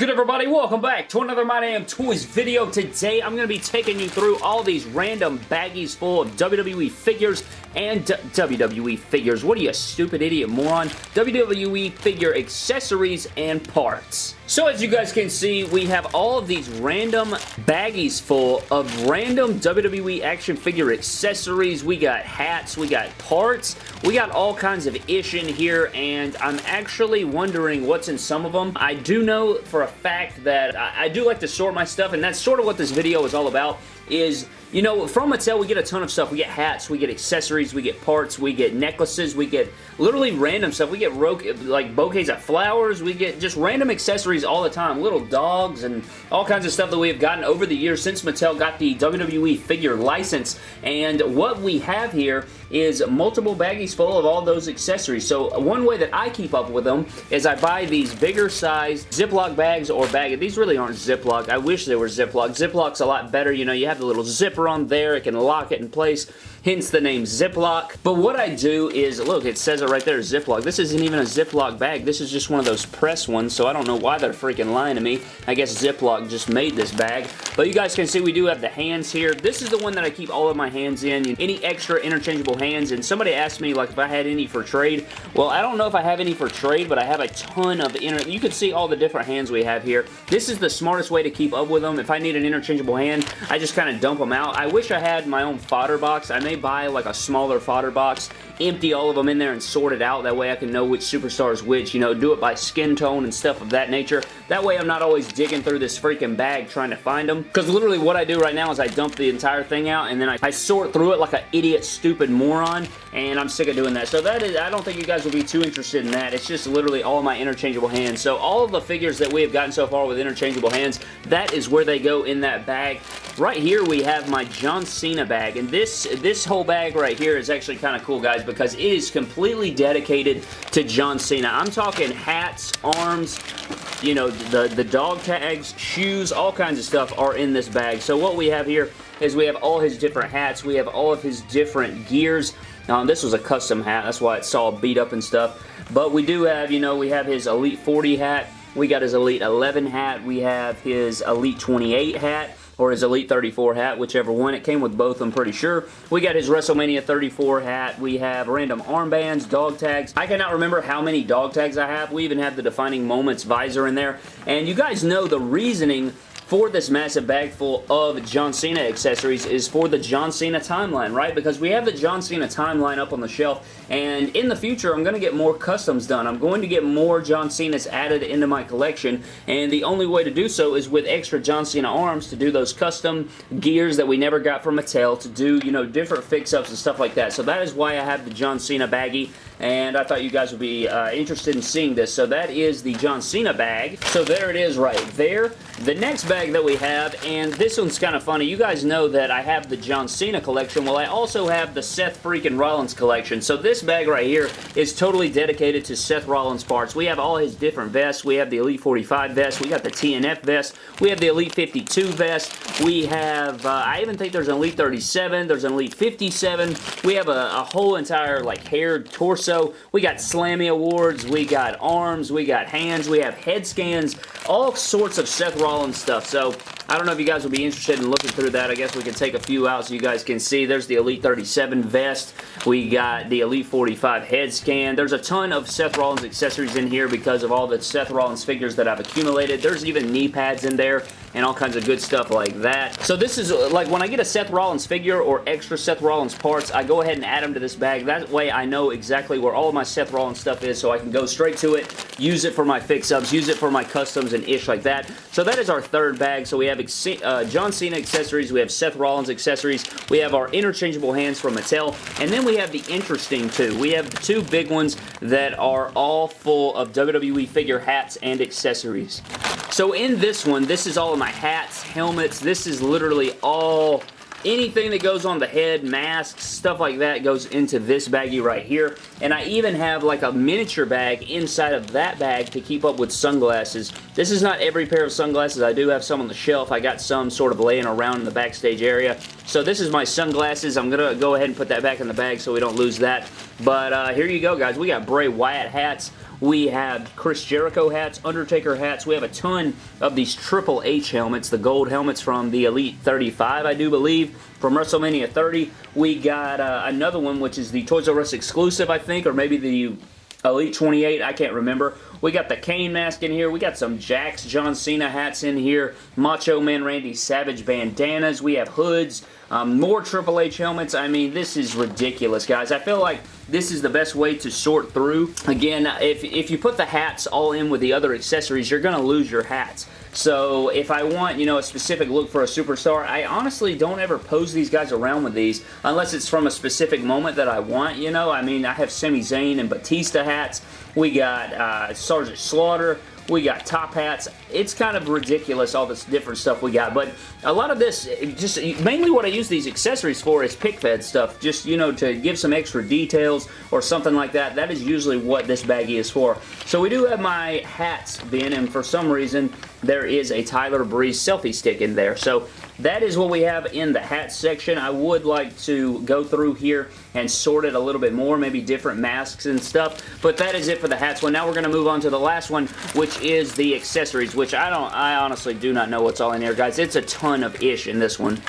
Good everybody? Welcome back to another My Damn Toys video. Today I'm going to be taking you through all these random baggies full of WWE figures and WWE figures. What are you, stupid idiot moron? WWE figure accessories and parts. So as you guys can see, we have all of these random baggies full of random WWE action figure accessories. We got hats, we got parts, we got all kinds of ish in here, and I'm actually wondering what's in some of them. I do know for a fact that I, I do like to sort my stuff, and that's sort of what this video is all about, is you know, from Mattel, we get a ton of stuff. We get hats, we get accessories, we get parts, we get necklaces, we get literally random stuff. We get like bouquets of flowers, we get just random accessories all the time. Little dogs and all kinds of stuff that we have gotten over the years since Mattel got the WWE figure license. And what we have here is multiple baggies full of all those accessories. So one way that I keep up with them is I buy these bigger size Ziploc bags or bag. These really aren't Ziploc. I wish they were Ziploc. Ziploc's a lot better. You know, you have the little zipper zipper on there. It can lock it in place hence the name Ziploc. But what I do is, look, it says it right there, Ziploc. This isn't even a Ziploc bag. This is just one of those press ones, so I don't know why they're freaking lying to me. I guess Ziploc just made this bag. But you guys can see we do have the hands here. This is the one that I keep all of my hands in. Any extra interchangeable hands, and somebody asked me like if I had any for trade. Well, I don't know if I have any for trade, but I have a ton of inter... You can see all the different hands we have here. This is the smartest way to keep up with them. If I need an interchangeable hand, I just kind of dump them out. I wish I had my own fodder box. I may buy like a smaller fodder box, empty all of them in there and sort it out. That way I can know which superstar is which, you know, do it by skin tone and stuff of that nature. That way I'm not always digging through this freaking bag trying to find them. Because literally what I do right now is I dump the entire thing out and then I, I sort through it like an idiot, stupid moron, and I'm sick of doing that. So that is, I don't think you guys will be too interested in that. It's just literally all my interchangeable hands. So all of the figures that we have gotten so far with interchangeable hands, that is where they go in that bag. Right here we have my John Cena bag, and this, this whole bag right here is actually kind of cool, guys, because it is completely dedicated to John Cena. I'm talking hats, arms, you know, the, the dog tags, shoes, all kinds of stuff are in this bag. So what we have here is we have all his different hats. We have all of his different gears. Um, this was a custom hat. That's why it's all beat up and stuff. But we do have, you know, we have his Elite 40 hat. We got his Elite 11 hat. We have his Elite 28 hat or his Elite 34 hat, whichever one. It came with both, I'm pretty sure. We got his WrestleMania 34 hat. We have random armbands, dog tags. I cannot remember how many dog tags I have. We even have the Defining Moments visor in there. And you guys know the reasoning for this massive bag full of John Cena accessories is for the John Cena timeline, right? Because we have the John Cena timeline up on the shelf, and in the future, I'm going to get more customs done. I'm going to get more John Cena's added into my collection, and the only way to do so is with extra John Cena arms to do those custom gears that we never got from Mattel, to do, you know, different fix-ups and stuff like that. So that is why I have the John Cena baggie, and I thought you guys would be uh, interested in seeing this. So that is the John Cena bag. So there it is right there. The next bag that we have, and this one's kind of funny. You guys know that I have the John Cena collection. Well, I also have the Seth freaking Rollins collection. So this bag right here is totally dedicated to Seth Rollins parts. We have all his different vests. We have the Elite 45 vest. We got the TNF vest. We have the Elite 52 vest. We have, uh, I even think there's an Elite 37. There's an Elite 57. We have a, a whole entire like hair torso. We got Slammy Awards. We got arms. We got hands. We have head scans. All sorts of Seth Rollins Rollins stuff. So I don't know if you guys will be interested in looking through that. I guess we can take a few out so you guys can see. There's the Elite 37 vest. We got the Elite 45 head scan. There's a ton of Seth Rollins accessories in here because of all the Seth Rollins figures that I've accumulated. There's even knee pads in there and all kinds of good stuff like that. So this is, like, when I get a Seth Rollins figure or extra Seth Rollins parts, I go ahead and add them to this bag. That way I know exactly where all of my Seth Rollins stuff is so I can go straight to it, use it for my fix-ups, use it for my customs and ish like that. So that is our third bag. So we have uh, John Cena accessories, we have Seth Rollins accessories, we have our interchangeable hands from Mattel, and then we have the interesting two. We have the two big ones that are all full of WWE figure hats and accessories. So in this one, this is all of my hats, helmets. This is literally all anything that goes on the head, masks, stuff like that goes into this baggie right here. And I even have like a miniature bag inside of that bag to keep up with sunglasses. This is not every pair of sunglasses. I do have some on the shelf. I got some sort of laying around in the backstage area. So this is my sunglasses. I'm going to go ahead and put that back in the bag so we don't lose that. But uh, here you go, guys. We got Bray Wyatt hats. We have Chris Jericho hats, Undertaker hats. We have a ton of these Triple H helmets, the gold helmets from the Elite 35, I do believe, from WrestleMania 30. We got uh, another one, which is the Toys R Us exclusive, I think, or maybe the Elite 28, I can't remember. We got the Kane mask in here. We got some Jakks John Cena hats in here. Macho Man Randy Savage bandanas. We have hoods. Um, more Triple H helmets. I mean, this is ridiculous, guys. I feel like this is the best way to sort through. Again, if, if you put the hats all in with the other accessories, you're going to lose your hats. So if I want, you know, a specific look for a superstar, I honestly don't ever pose these guys around with these unless it's from a specific moment that I want, you know. I mean, I have Sami Zayn and Batista hats. We got uh, Sergeant Slaughter. We got top hats. It's kind of ridiculous, all this different stuff we got. But a lot of this, just mainly what I use these accessories for is pic fed stuff. Just, you know, to give some extra details or something like that. That is usually what this baggie is for. So we do have my hats bin, and for some reason, there is a Tyler Breeze selfie stick in there. So that is what we have in the hat section. I would like to go through here and sort it a little bit more, maybe different masks and stuff, but that is it for the hats one. Now we're going to move on to the last one, which is the accessories, which I don't, I honestly do not know what's all in here, guys. It's a ton of ish in this one.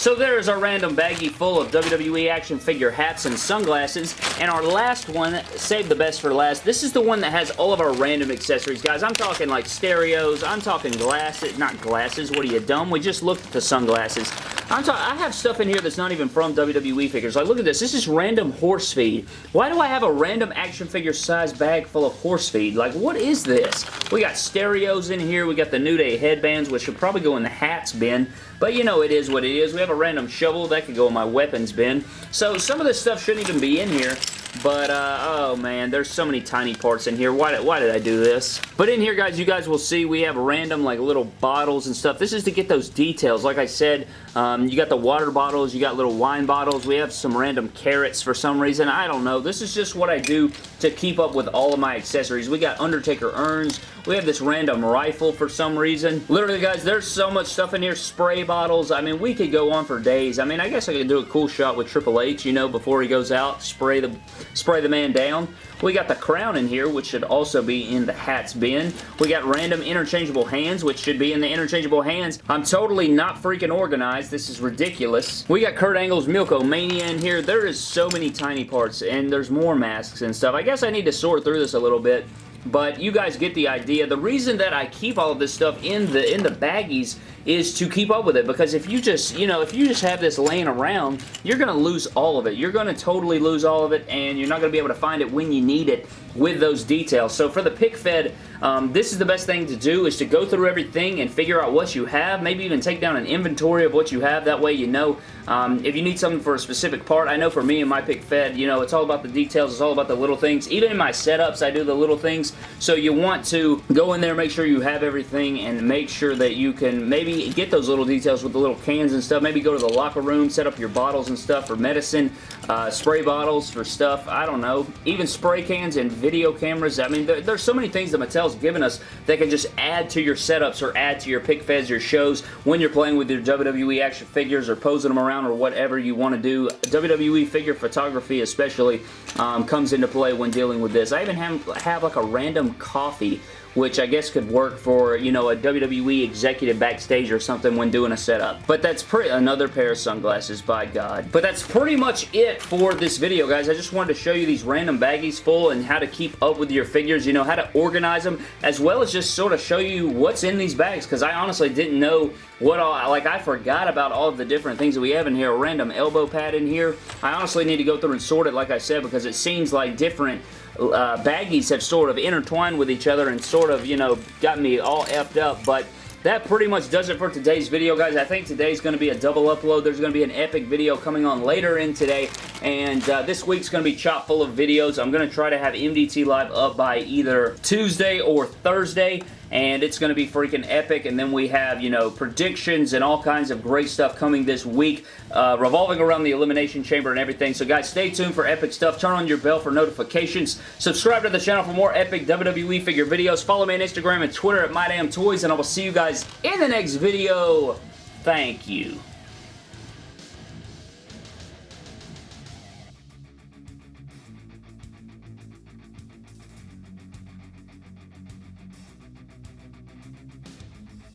So there's our random baggie full of WWE action figure hats and sunglasses. And our last one, save the best for last. This is the one that has all of our random accessories. Guys, I'm talking like stereos. I'm talking glasses. Not glasses. What are you, dumb? We just looked at the sunglasses. I'm talking, I have stuff in here that's not even from WWE figures. Like, look at this. This is random horse feed. Why do I have a random action figure size bag full of horse feed? Like, what is this? We got stereos in here. We got the New Day headbands, which should probably go in the hats bin. But, you know, it is what it is. We have a random shovel. That could go in my weapons bin. So, some of this stuff shouldn't even be in here. But, uh, oh man, there's so many tiny parts in here. Why, why did I do this? But in here, guys, you guys will see we have random, like, little bottles and stuff. This is to get those details. Like I said, um, you got the water bottles, you got little wine bottles. We have some random carrots for some reason. I don't know. This is just what I do to keep up with all of my accessories. We got Undertaker urns. We have this random rifle for some reason. Literally, guys, there's so much stuff in here. Spray bottles. I mean, we could go on for days. I mean, I guess I could do a cool shot with Triple H, you know, before he goes out. Spray the, spray the man down. We got the crown in here, which should also be in the hats bin. We got random interchangeable hands, which should be in the interchangeable hands. I'm totally not freaking organized. This is ridiculous. We got Kurt Angle's Milko Mania in here. There is so many tiny parts, and there's more masks and stuff. I guess I need to sort through this a little bit but you guys get the idea. The reason that I keep all of this stuff in the in the baggies is to keep up with it because if you just, you know, if you just have this laying around, you're going to lose all of it. You're going to totally lose all of it and you're not going to be able to find it when you need it with those details. So for the pic fed, um, this is the best thing to do is to go through everything and figure out what you have. Maybe even take down an inventory of what you have. That way you know um, if you need something for a specific part. I know for me and my pic fed, you know, it's all about the details. It's all about the little things. Even in my setups, I do the little things. So you want to go in there, make sure you have everything and make sure that you can maybe get those little details with the little cans and stuff. Maybe go to the locker room, set up your bottles and stuff for medicine, uh, spray bottles for stuff. I don't know. Even spray cans and video cameras. I mean, there, there's so many things that Mattel's given us that can just add to your setups or add to your pic feds, your shows when you're playing with your WWE action figures or posing them around or whatever you want to do. WWE figure photography especially um, comes into play when dealing with this. I even have, have like a random coffee which I guess could work for, you know, a WWE executive backstage or something when doing a setup. But that's pretty, another pair of sunglasses, by God. But that's pretty much it for this video, guys. I just wanted to show you these random baggies full and how to keep up with your figures, you know, how to organize them, as well as just sort of show you what's in these bags, because I honestly didn't know what all, like I forgot about all of the different things that we have in here. A random elbow pad in here. I honestly need to go through and sort it, like I said, because it seems like different uh, baggies have sort of intertwined with each other and sort of, you know, got me all effed up, but that pretty much does it for today's video, guys. I think today's going to be a double upload. There's going to be an epic video coming on later in today, and uh, this week's going to be chock full of videos. I'm going to try to have MDT Live up by either Tuesday or Thursday, and it's going to be freaking epic. And then we have, you know, predictions and all kinds of great stuff coming this week, uh, revolving around the Elimination Chamber and everything. So, guys, stay tuned for epic stuff. Turn on your bell for notifications. Subscribe to the channel for more epic WWE figure videos. Follow me on Instagram and Twitter at MyDamnToys, and I will see you guys in the next video. Thank you.